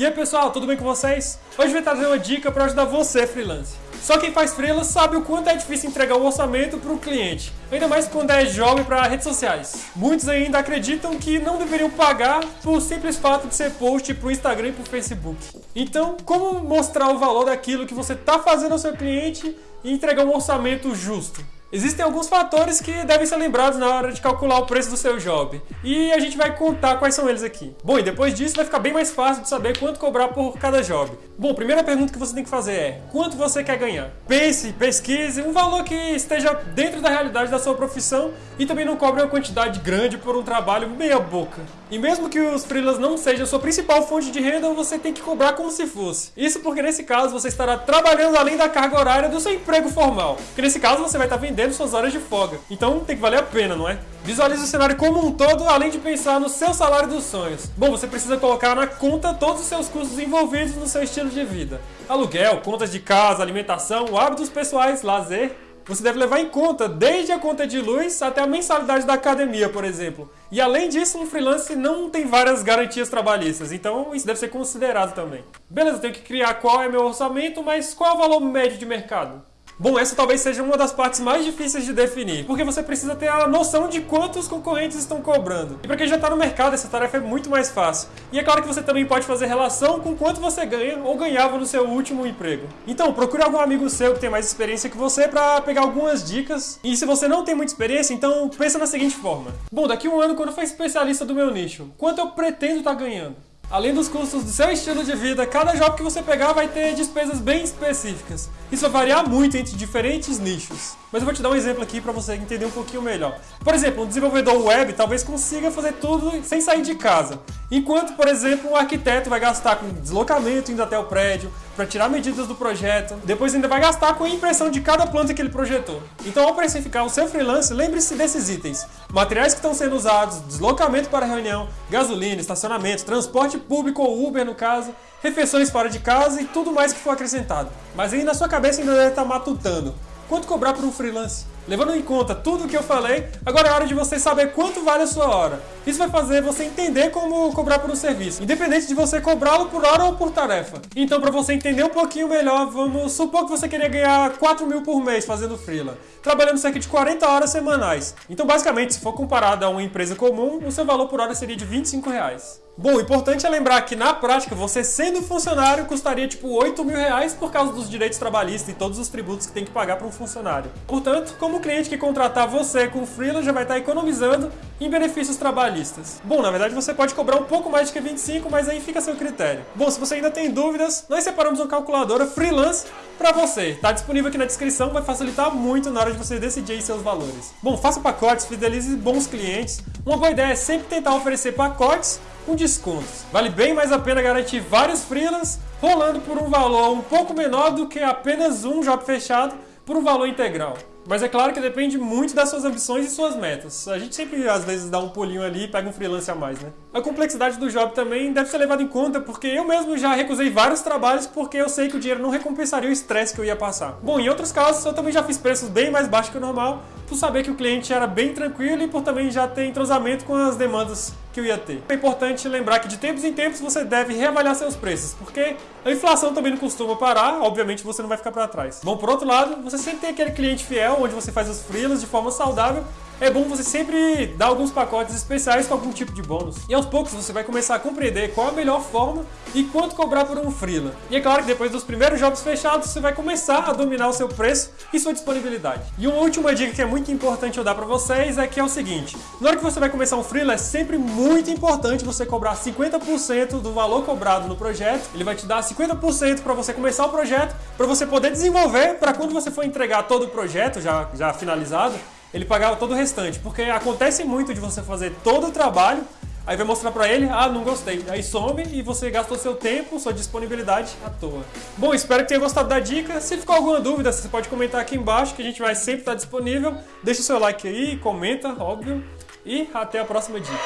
E aí pessoal, tudo bem com vocês? Hoje vou trazer uma dica para ajudar você freelance. Só quem faz freela sabe o quanto é difícil entregar o orçamento para o cliente, ainda mais quando é jovem para redes sociais. Muitos ainda acreditam que não deveriam pagar por simples fato de ser post para o Instagram e para o Facebook. Então, como mostrar o valor daquilo que você está fazendo ao seu cliente e entregar um orçamento justo? Existem alguns fatores que devem ser lembrados na hora de calcular o preço do seu job. E a gente vai contar quais são eles aqui. Bom, e depois disso vai ficar bem mais fácil de saber quanto cobrar por cada job. Bom, a primeira pergunta que você tem que fazer é: quanto você quer ganhar? Pense, pesquise um valor que esteja dentro da realidade da sua profissão e também não cobre uma quantidade grande por um trabalho meia boca. E mesmo que os freelas não sejam sua principal fonte de renda, você tem que cobrar como se fosse. Isso porque nesse caso você estará trabalhando além da carga horária do seu emprego formal. Porque nesse caso você vai estar vendendo vendendo suas horas de folga. Então tem que valer a pena, não é? Visualize o cenário como um todo, além de pensar no seu salário dos sonhos. Bom, você precisa colocar na conta todos os seus custos envolvidos no seu estilo de vida. Aluguel, contas de casa, alimentação, hábitos pessoais, lazer. Você deve levar em conta desde a conta de luz até a mensalidade da academia, por exemplo. E além disso, um freelance não tem várias garantias trabalhistas, então isso deve ser considerado também. Beleza, tenho que criar qual é meu orçamento, mas qual é o valor médio de mercado? Bom, essa talvez seja uma das partes mais difíceis de definir, porque você precisa ter a noção de quantos concorrentes estão cobrando. E para quem já está no mercado, essa tarefa é muito mais fácil. E é claro que você também pode fazer relação com quanto você ganha ou ganhava no seu último emprego. Então, procure algum amigo seu que tem mais experiência que você para pegar algumas dicas. E se você não tem muita experiência, então pensa na seguinte forma. Bom, daqui a um ano, quando eu for especialista do meu nicho, quanto eu pretendo estar tá ganhando? Além dos custos do seu estilo de vida, cada job que você pegar vai ter despesas bem específicas. Isso vai variar muito entre diferentes nichos. Mas eu vou te dar um exemplo aqui para você entender um pouquinho melhor. Por exemplo, um desenvolvedor web talvez consiga fazer tudo sem sair de casa. Enquanto, por exemplo, um arquiteto vai gastar com deslocamento indo até o prédio, para tirar medidas do projeto, depois ainda vai gastar com a impressão de cada planta que ele projetou. Então, ao precificar o seu freelance, lembre-se desses itens. Materiais que estão sendo usados, deslocamento para reunião, gasolina, estacionamento, transporte público ou Uber no caso, refeições fora de casa e tudo mais que for acrescentado. Mas aí na sua cabeça ainda deve estar matutando. Quanto cobrar por um freelance? Levando em conta tudo o que eu falei, agora é hora de você saber quanto vale a sua hora. Isso vai fazer você entender como cobrar por um serviço, independente de você cobrá-lo por hora ou por tarefa. Então, para você entender um pouquinho melhor, vamos supor que você queria ganhar 4 mil por mês fazendo freela, trabalhando cerca de 40 horas semanais. Então, basicamente, se for comparado a uma empresa comum, o seu valor por hora seria de 25 reais. Bom, o importante é lembrar que na prática, você sendo funcionário custaria tipo 8 mil reais por causa dos direitos trabalhistas e todos os tributos que tem que pagar para um funcionário. Portanto, como o cliente que contratar você com freela já vai estar economizando em benefícios trabalhistas. Bom, na verdade você pode cobrar um pouco mais do que 25, mas aí fica a seu critério. Bom, se você ainda tem dúvidas, nós separamos uma calculadora freelance para você. Está disponível aqui na descrição, vai facilitar muito na hora de você decidir seus valores. Bom, faça pacotes, fidelize bons clientes. Uma boa ideia é sempre tentar oferecer pacotes com descontos. Vale bem mais a pena garantir vários freelas rolando por um valor um pouco menor do que apenas um job fechado por um valor integral. Mas é claro que depende muito das suas ambições e suas metas. A gente sempre, às vezes, dá um pulinho ali e pega um freelance a mais, né? A complexidade do job também deve ser levada em conta, porque eu mesmo já recusei vários trabalhos porque eu sei que o dinheiro não recompensaria o estresse que eu ia passar. Bom, em outros casos, eu também já fiz preços bem mais baixos que o normal, por saber que o cliente era bem tranquilo e por também já ter entrosamento com as demandas que eu ia ter. É importante lembrar que de tempos em tempos você deve reavaliar seus preços, porque a inflação também não costuma parar, obviamente você não vai ficar para trás. Bom, por outro lado, você sempre tem aquele cliente fiel, onde você faz os freelas de forma saudável é bom você sempre dar alguns pacotes especiais com algum tipo de bônus. E aos poucos você vai começar a compreender qual a melhor forma e quanto cobrar por um freela. E é claro que depois dos primeiros jobs fechados, você vai começar a dominar o seu preço e sua disponibilidade. E uma última dica que é muito importante eu dar para vocês é que é o seguinte: na hora que você vai começar um freela, é sempre muito importante você cobrar 50% do valor cobrado no projeto. Ele vai te dar 50% para você começar o projeto, para você poder desenvolver, para quando você for entregar todo o projeto já, já finalizado, ele pagava todo o restante. Porque acontece muito de você fazer todo o trabalho, aí vai mostrar pra ele, ah, não gostei. Aí some e você gastou seu tempo, sua disponibilidade à toa. Bom, espero que tenha gostado da dica. Se ficou alguma dúvida, você pode comentar aqui embaixo, que a gente vai sempre estar disponível. Deixa o seu like aí, comenta, óbvio. E até a próxima dica.